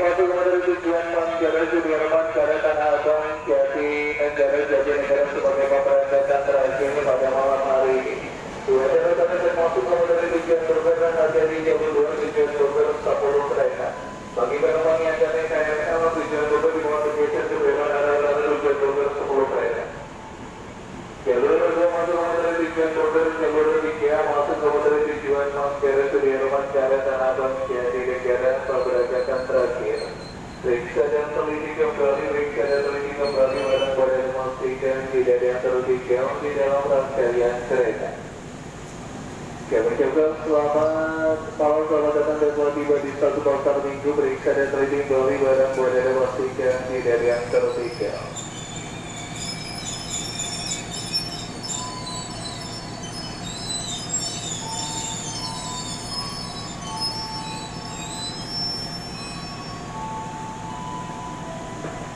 Masuk kepada tujuan Manggarai Sudirman Karya Tanah Abang Jati Negara Jati Negara sebagai pemberangkatan terakhir pada malam hari ini. Dua daratan termasuk kepada tujuan bergerak dari jalur dua tujuan bergerak 10 kereta. Bagi penumpang yang dari KRL tujuan bergerak di bawah sebelum arah lalu tujuan bergerak 10 kereta. Jalur dua masuk kepada tujuan bergerak jalur tiga masuk kepada tujuan Manggarai Sudirman Tanah Abang Negara. Periksa dan teliti kembali, periksa dan teliti kembali barang pada memastikan tidak ada yang terutikam di dalam rangkaian kereta. Kami ucapkan selamat malam, selamat datang dan selamat tiba di satu pasar minggu. Periksa dan teliti kembali barang pada memastikan tidak ada yang terutikam.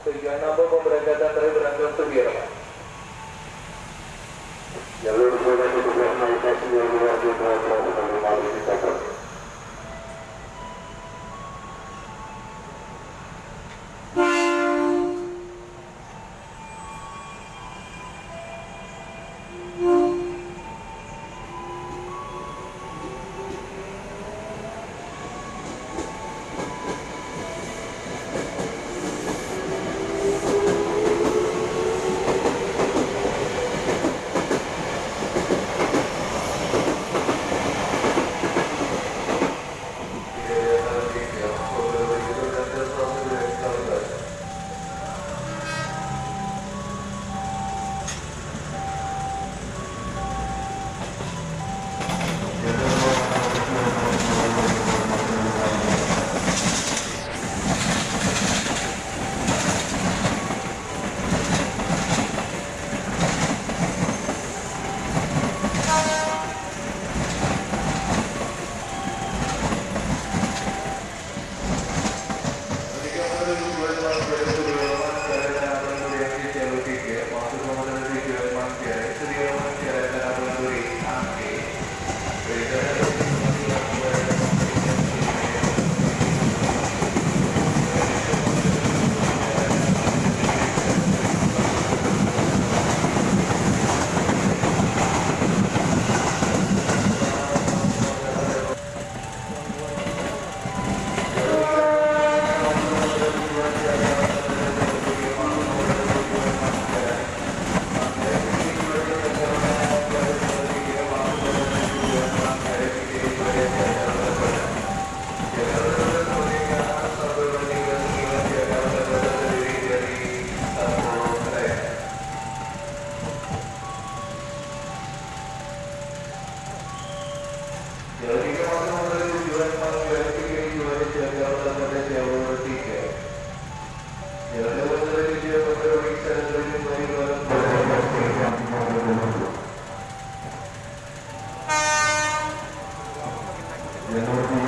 Tujuan apa pemberangkatan dari berangkat Y